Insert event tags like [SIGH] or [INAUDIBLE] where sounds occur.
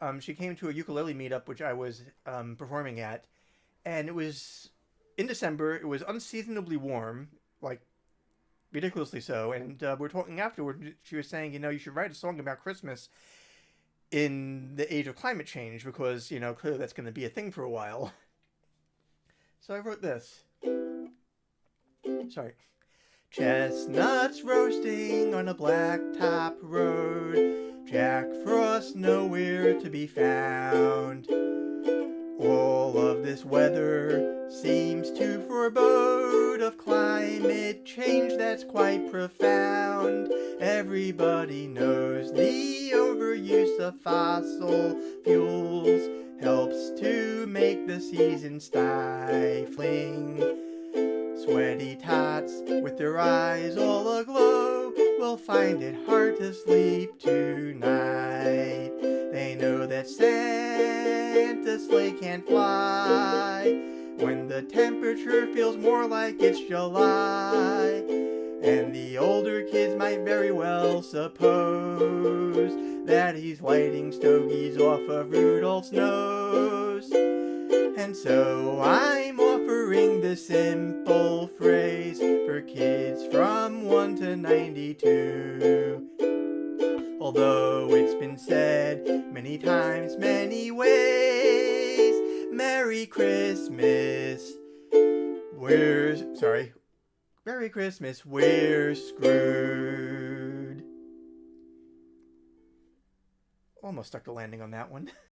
Um, she came to a ukulele meetup which I was um, performing at, and it was in December. It was unseasonably warm, like ridiculously so. And uh, we're talking afterward. She was saying, you know, you should write a song about Christmas in the age of climate change because you know clearly that's going to be a thing for a while. [LAUGHS] So I wrote this. Sorry. Chestnuts roasting on a blacktop road. To be found. All of this weather seems to forebode of climate change that's quite profound. Everybody knows the overuse of fossil fuels helps to make the season stifling. Sweaty tots with their eyes all aglow will find it hard to sleep tonight. That Santa's sleigh can't fly when the temperature feels more like it's July. And the older kids might very well suppose that he's lighting stogies off of Rudolph's nose. And so I'm offering the simple phrase for kids from 1 to 92. Although it's been said many times, many ways, Merry Christmas. We're, sorry, Merry Christmas, we're screwed. Almost stuck the landing on that one. [LAUGHS]